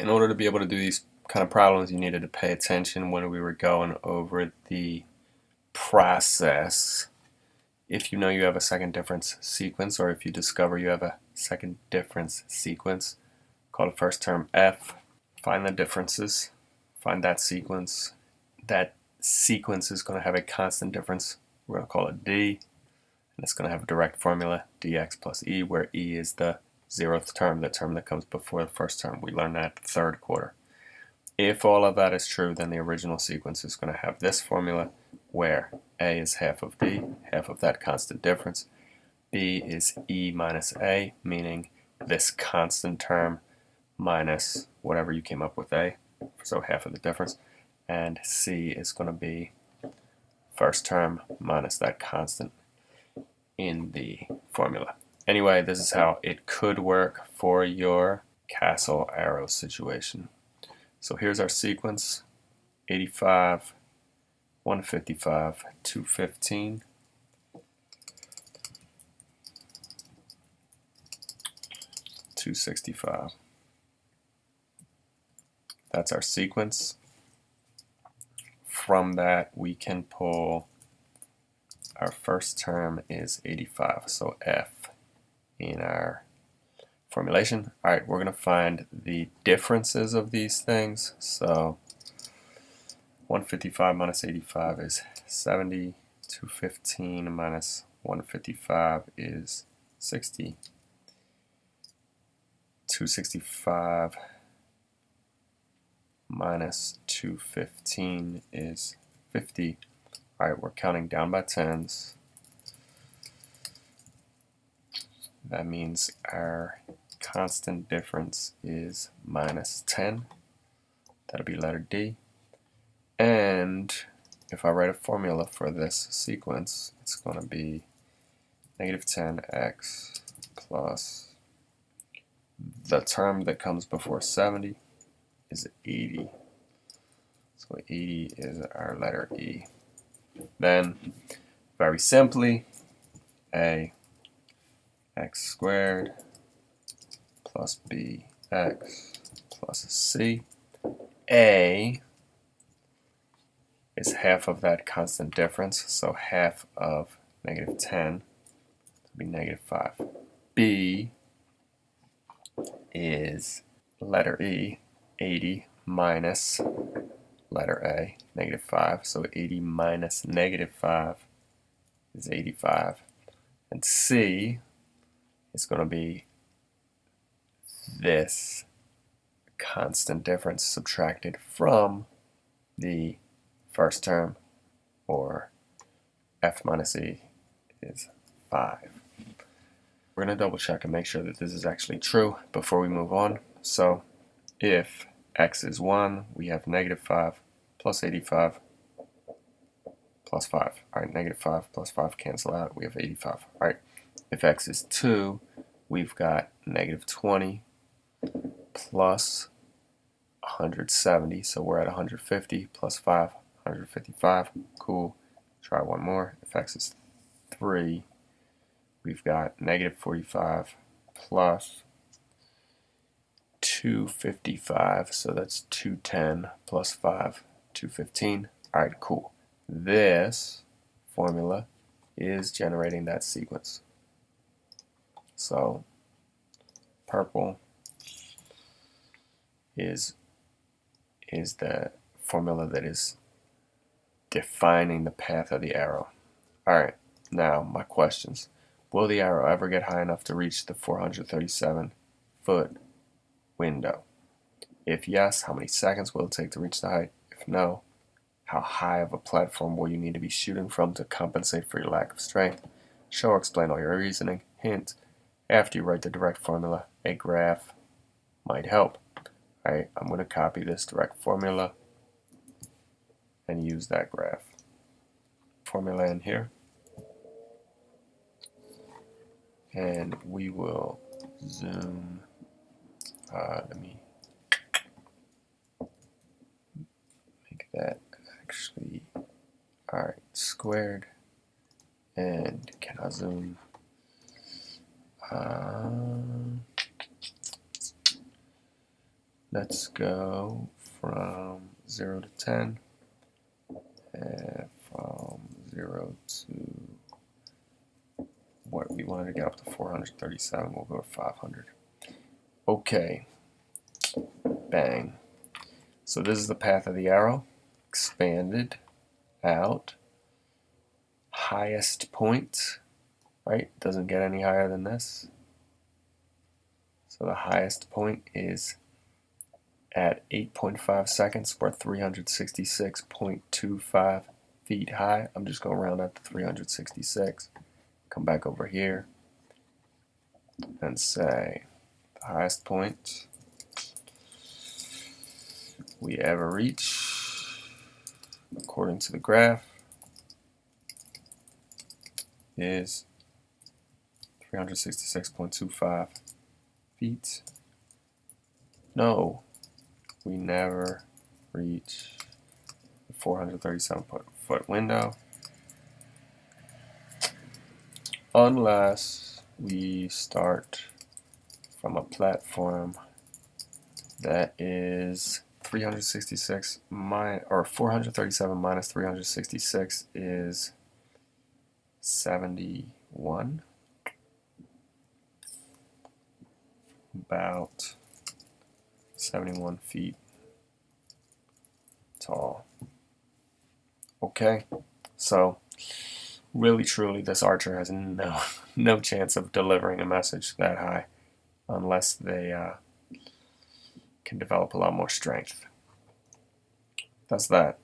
in order to be able to do these kind of problems, you needed to pay attention when we were going over the process. If you know you have a second difference sequence, or if you discover you have a second difference sequence, call the first term f, find the differences, find that sequence. That sequence is going to have a constant difference. We're going to call it d, and it's going to have a direct formula, dx plus e, where e is the zeroth term, the term that comes before the first term. We learned that third quarter. If all of that is true, then the original sequence is going to have this formula where a is half of b, half of that constant difference. b is e minus a, meaning this constant term minus whatever you came up with a, so half of the difference. And c is going to be first term minus that constant in the formula. Anyway, this is how it could work for your castle arrow situation. So here's our sequence, 85, 155, 215. Two sixty five. That's our sequence. From that, we can pull our first term is 85, so F in our formulation. All right, we're going to find the differences of these things. So 155 minus 85 is 70. 215 minus 155 is 60. 265 minus 215 is 50. All right, we're counting down by tens. That means our constant difference is minus 10. That'll be letter D. And if I write a formula for this sequence, it's going to be negative 10x plus the term that comes before 70 is 80. So 80 is our letter E. Then, very simply, A x squared plus bx plus c. A is half of that constant difference, so half of negative 10 would be negative 5. B is letter E, 80 minus letter A, negative 5. So 80 minus negative 5 is 85. And C is going to be this constant difference subtracted from the first term, or f minus e is 5. We're going to double check and make sure that this is actually true before we move on. So if x is 1, we have negative 5 plus 85 plus 5. All right, negative 5 plus 5 cancel out. We have 85. All right, if x is 2, we've got negative 20 plus 170, so we're at 150 plus 5, 155. Cool. Try one more. If x is 3, we've got negative 45 plus 255, so that's 210 plus 5, 215. All right, cool. This formula is generating that sequence. So purple is is the formula that is defining the path of the arrow. Alright, now my questions. Will the arrow ever get high enough to reach the 437 foot window? If yes, how many seconds will it take to reach the height? If no, how high of a platform will you need to be shooting from to compensate for your lack of strength? Show or explain all your reasoning. Hint, after you write the direct formula, a graph might help. Alright, I'm going to copy this direct formula and use that graph. Formula in here. And we will zoom, uh, let me make that actually, alright, squared. And can I zoom um, Let's go from 0 to 10 and from 0 to what we wanted to get up to 437 we'll go to 500 okay. Bang. So this is the path of the arrow. Expanded out. Highest point right doesn't get any higher than this so the highest point is at 8.5 seconds or 366.25 feet high. I'm just going to round up to 366. Come back over here and say the highest point we ever reach according to the graph is 366.25 feet. No, we never reach the 437 foot window unless we start from a platform that is 366 minus, or 437 minus 366 is 71 about 71 feet tall. Okay, so really truly this archer has no no chance of delivering a message that high unless they uh, can develop a lot more strength. That's that.